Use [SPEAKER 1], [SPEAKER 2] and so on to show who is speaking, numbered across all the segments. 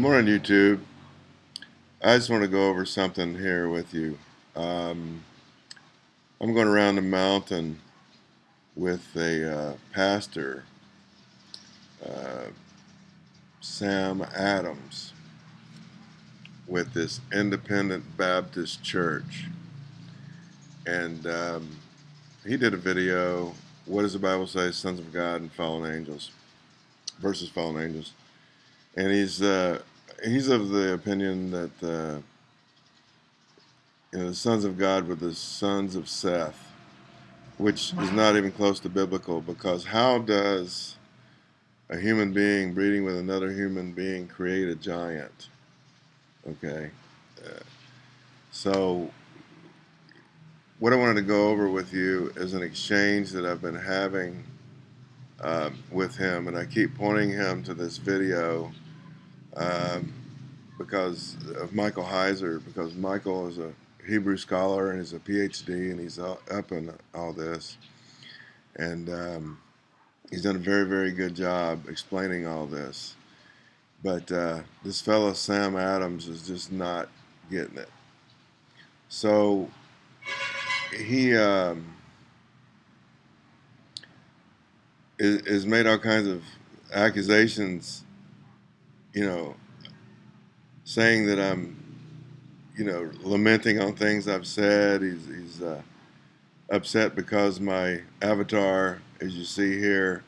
[SPEAKER 1] morning, YouTube. I just want to go over something here with you. Um, I'm going around the mountain with a uh, pastor, uh, Sam Adams, with this Independent Baptist Church. And um, he did a video, What does the Bible say, Sons of God and Fallen Angels, versus Fallen Angels and he's uh, he's of the opinion that uh, you know the sons of God were the sons of Seth, which is not even close to biblical. Because how does a human being breeding with another human being create a giant? Okay, uh, so what I wanted to go over with you is an exchange that I've been having um, with him, and I keep pointing him to this video um, because of Michael Heiser, because Michael is a Hebrew scholar and he's a PhD and he's up in all this. And um, he's done a very, very good job explaining all this. But uh, this fellow, Sam Adams, is just not getting it. So he um, is, is made all kinds of accusations you know, saying that I'm, you know, lamenting on things I've said. He's, he's uh, upset because my avatar, as you see here,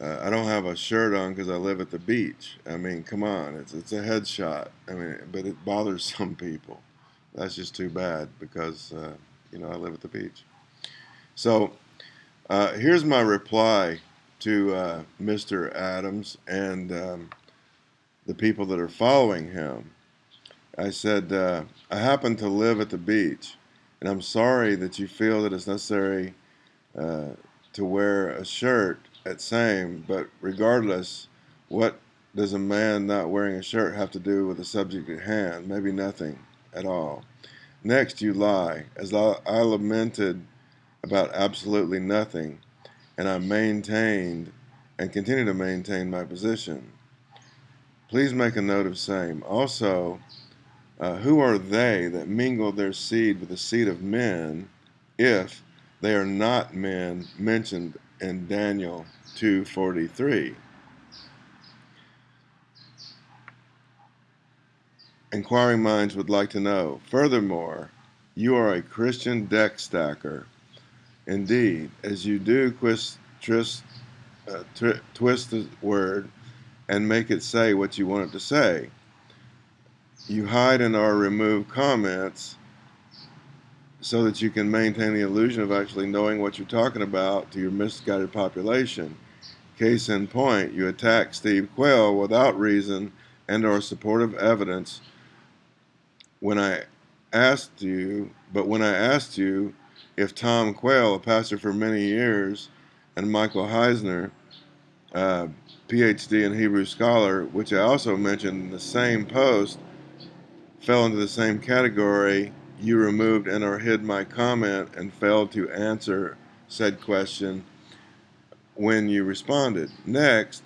[SPEAKER 1] uh, I don't have a shirt on because I live at the beach. I mean, come on, it's it's a headshot. I mean, but it bothers some people. That's just too bad because uh, you know I live at the beach. So uh, here's my reply to uh, Mr. Adams, and um, the people that are following him. I said, uh, I happen to live at the beach, and I'm sorry that you feel that it's necessary uh, to wear a shirt at same, but regardless, what does a man not wearing a shirt have to do with the subject at hand? Maybe nothing at all. Next, you lie, as I, I lamented about absolutely nothing, and I maintained and continue to maintain my position. Please make a note of same. Also, uh, who are they that mingle their seed with the seed of men if they are not men mentioned in Daniel 2.43? Inquiring minds would like to know. Furthermore, you are a Christian deck stacker. Indeed, as you do uh, twist the word and make it say what you want it to say. You hide and or remove comments so that you can maintain the illusion of actually knowing what you're talking about to your misguided population. Case in point, you attack Steve Quayle without reason and or supportive evidence when I asked you, but when I asked you if Tom Quayle, a pastor for many years, and Michael Heiser, uh, PhD in Hebrew scholar, which I also mentioned in the same post, fell into the same category. You removed and or hid my comment and failed to answer said question when you responded. Next,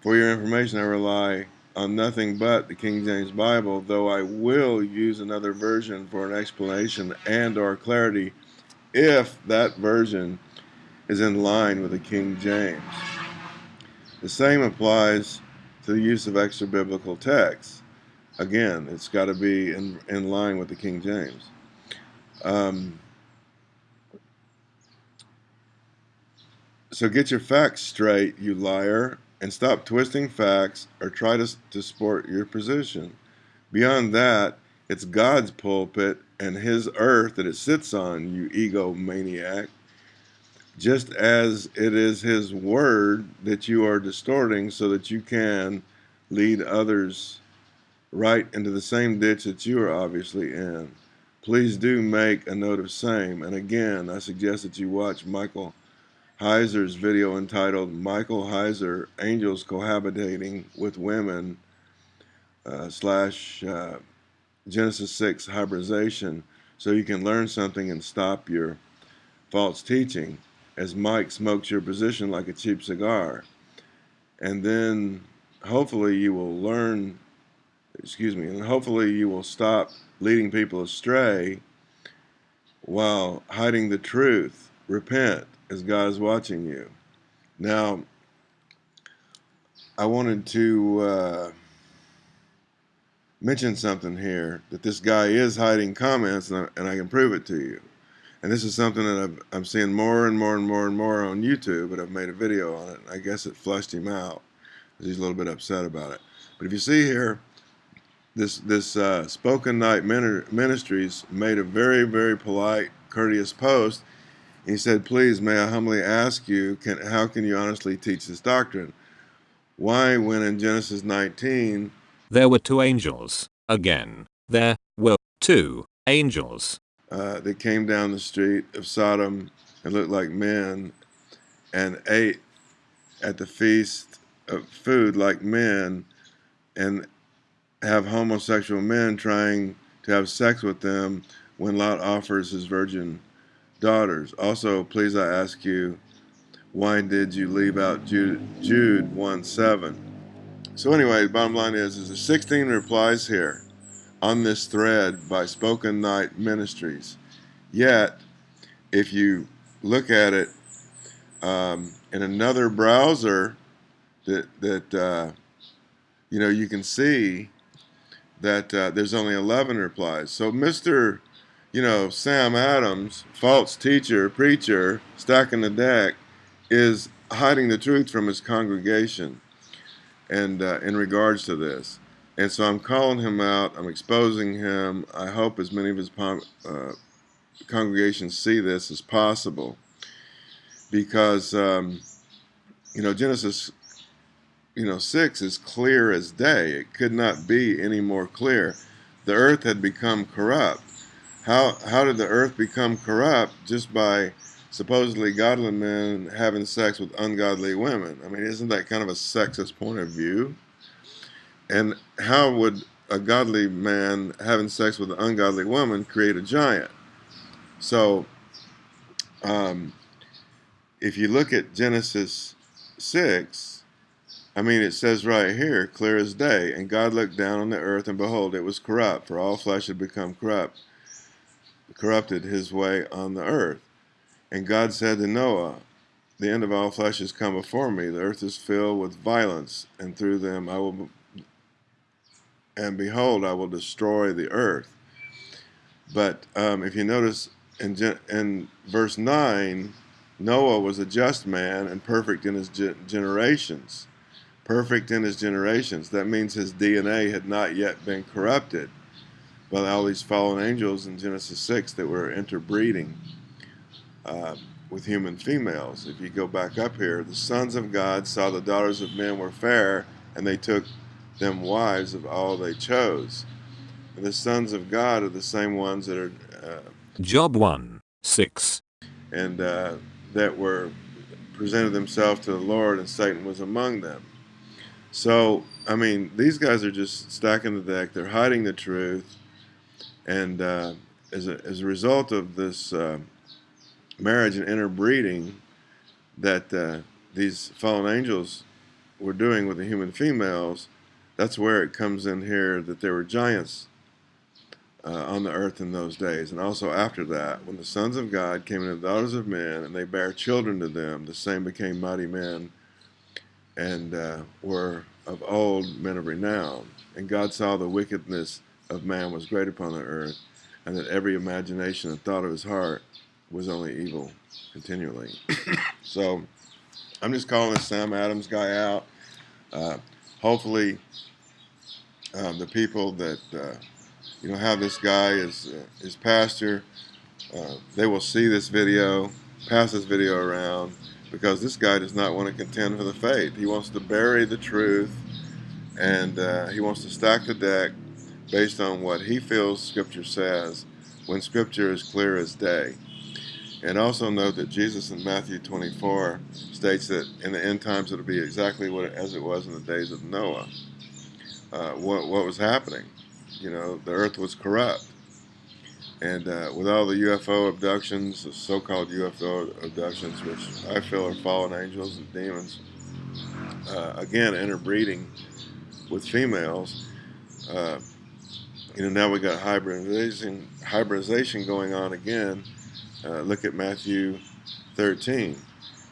[SPEAKER 1] for your information, I rely on nothing but the King James Bible, though I will use another version for an explanation and or clarity if that version is in line with the King James. The same applies to the use of extra biblical texts. Again, it's got to be in, in line with the King James. Um, so get your facts straight, you liar, and stop twisting facts or try to, to support your position. Beyond that, it's God's pulpit and his earth that it sits on, you egomaniac just as it is his word that you are distorting so that you can lead others right into the same ditch that you are obviously in. Please do make a note of same. And again, I suggest that you watch Michael Heiser's video entitled Michael Heiser, Angels Cohabitating with Women uh, slash uh, Genesis 6 hybridization so you can learn something and stop your false teaching as Mike smokes your position like a cheap cigar. And then hopefully you will learn excuse me, and hopefully you will stop leading people astray while hiding the truth. Repent as God is watching you. Now, I wanted to uh, mention something here that this guy is hiding comments, and I, and I can prove it to you. And this is something that i am seeing more and more and more and more on YouTube, but I've made a video on it. I guess it flushed him out. He's a little bit upset about it. But if you see here, this this uh, Spoken Night Ministries made a very very polite, courteous post. He said, "Please, may I humbly ask you, can how can you honestly teach this doctrine? Why, when in Genesis 19,
[SPEAKER 2] there were two angels again, there were two angels
[SPEAKER 1] uh, that came down the street of Sodom and looked like men, and ate at the feast of food like men, and have homosexual men trying to have sex with them when Lot offers his virgin daughters. Also, please I ask you, why did you leave out Jude, Jude 1 7? So, anyway, the bottom line is, is there's 16 replies here on this thread by Spoken Night Ministries. Yet, if you look at it um, in another browser, that that uh, you know you can see that uh, there's only 11 replies. So Mr. You know, Sam Adams, false teacher, preacher, stacking the deck, is hiding the truth from his congregation and uh, in regards to this. And so I'm calling him out. I'm exposing him. I hope as many of his uh, congregations see this as possible. Because, um, you know, Genesis you know, 6 is clear as day. It could not be any more clear. The earth had become corrupt. How, how did the earth become corrupt? Just by supposedly godly men having sex with ungodly women. I mean, isn't that kind of a sexist point of view? And how would a godly man having sex with an ungodly woman create a giant? So, um, if you look at Genesis 6, I mean, it says right here, clear as day, and God looked down on the earth, and behold, it was corrupt, for all flesh had become corrupt, corrupted his way on the earth. And God said to Noah, The end of all flesh has come before me. The earth is filled with violence, and through them I will, and behold, I will destroy the earth. But um, if you notice in, in verse 9, Noah was a just man and perfect in his generations perfect in his generations. That means his DNA had not yet been corrupted by all these fallen angels in Genesis 6 that were interbreeding uh, with human females. If you go back up here, the sons of God saw the daughters of men were fair, and they took them wives of all they chose. And the sons of God are the same ones that are. Uh,
[SPEAKER 2] Job 1 6.
[SPEAKER 1] And uh, that were presented themselves to the Lord, and Satan was among them. So, I mean, these guys are just stacking the deck. They're hiding the truth. And uh, as, a, as a result of this uh, marriage and interbreeding that uh, these fallen angels were doing with the human females, that's where it comes in here that there were giants uh, on the earth in those days. And also after that, when the sons of God came into the daughters of men, and they bare children to them, the same became mighty men and uh, were of old men of renown. And God saw the wickedness of man was great upon the earth, and that every imagination and thought of his heart was only evil continually. so I'm just calling this Sam Adams guy out. Uh, hopefully, um, the people that uh, you know have this guy as uh, as pastor, uh, they will see this video, pass this video around, because this guy does not want to contend for the faith. He wants to bury the truth and uh, he wants to stack the deck based on what he feels Scripture says when Scripture is clear as day. And also note that Jesus in Matthew 24 states that in the end times it'll be exactly what as it was in the days of Noah. Uh, what, what was happening? You know, the earth was corrupt. And uh, with all the UFO abductions, the so-called UFO abductions, which I feel are fallen angels and demons, uh, again interbreeding with females, uh, you know, now we got hybridization, hybridization going on again. Uh, look at Matthew 13.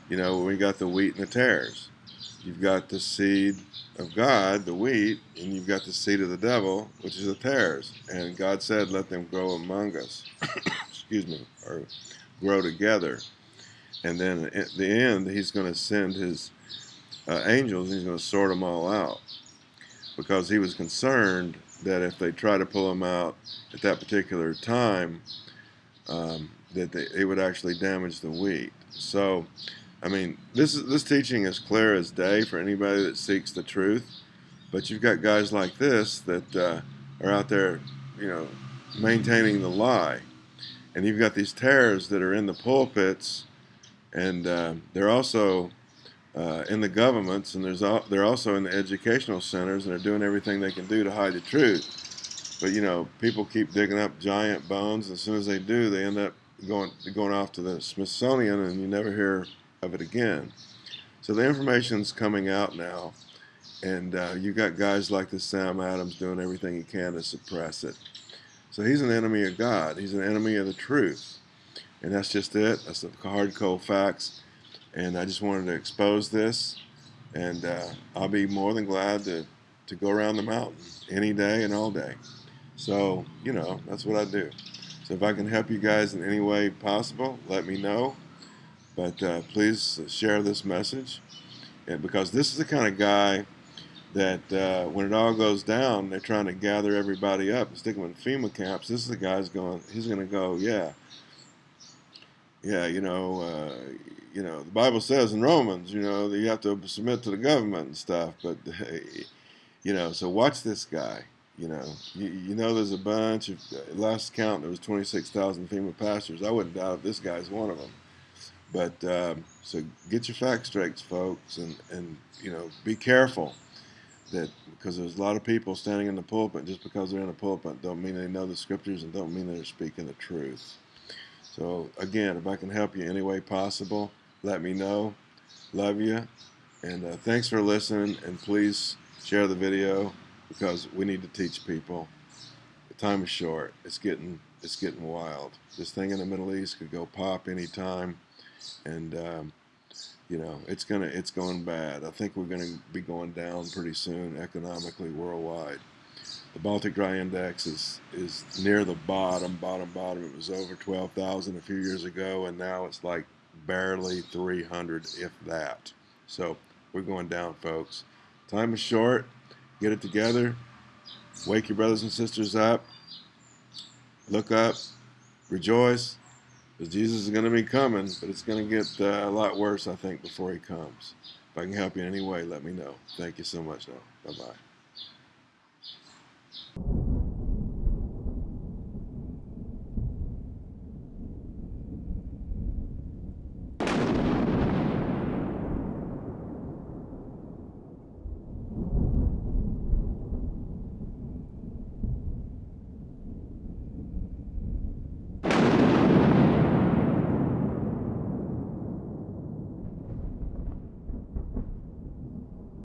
[SPEAKER 1] You know, we got the wheat and the tares. You've got the seed of God, the wheat, and you've got the seed of the devil, which is the tares. And God said, let them grow among us. Excuse me, or grow together. And then at the end, he's going to send his uh, angels, he's going to sort them all out. Because he was concerned that if they try to pull them out at that particular time, um, that they, it would actually damage the wheat. So, I mean, this is this teaching is clear as day for anybody that seeks the truth. But you've got guys like this that uh, are out there, you know, maintaining the lie, and you've got these tares that are in the pulpits, and uh, they're also uh, in the governments, and there's al they're also in the educational centers, and they're doing everything they can do to hide the truth. But you know, people keep digging up giant bones. As soon as they do, they end up going going off to the Smithsonian, and you never hear of it again. So the information's coming out now, and uh, you've got guys like this Sam Adams doing everything he can to suppress it. So he's an enemy of God. He's an enemy of the truth, and that's just it. That's the hard, cold facts and I just wanted to expose this and uh, I'll be more than glad to, to go around the mountain any day and all day so you know that's what I do so if I can help you guys in any way possible let me know but uh, please share this message and because this is the kind of guy that uh, when it all goes down they're trying to gather everybody up and stick them in FEMA camps this is the guy's going he's going to go yeah yeah you know uh, you know, the Bible says in Romans, you know, that you have to submit to the government and stuff. But, you know, so watch this guy. You know, you, you know, there's a bunch of, last count, there was 26,000 FEMA pastors. I wouldn't doubt if this guy's one of them. But, um, so get your facts straight, folks, and, and, you know, be careful that because there's a lot of people standing in the pulpit just because they're in the pulpit don't mean they know the scriptures and don't mean they're speaking the truth. So again, if I can help you any way possible, let me know. Love you. And uh, thanks for listening. And please share the video because we need to teach people. The time is short. It's getting it's getting wild. This thing in the Middle East could go pop anytime, and um, you know it's gonna it's going bad. I think we're gonna be going down pretty soon economically worldwide. The Baltic Dry Index is is near the bottom, bottom, bottom. It was over 12,000 a few years ago, and now it's like barely 300, if that. So we're going down, folks. Time is short. Get it together. Wake your brothers and sisters up. Look up. Rejoice. Because Jesus is going to be coming, but it's going to get uh, a lot worse, I think, before he comes. If I can help you in any way, let me know. Thank you so much now. Bye-bye.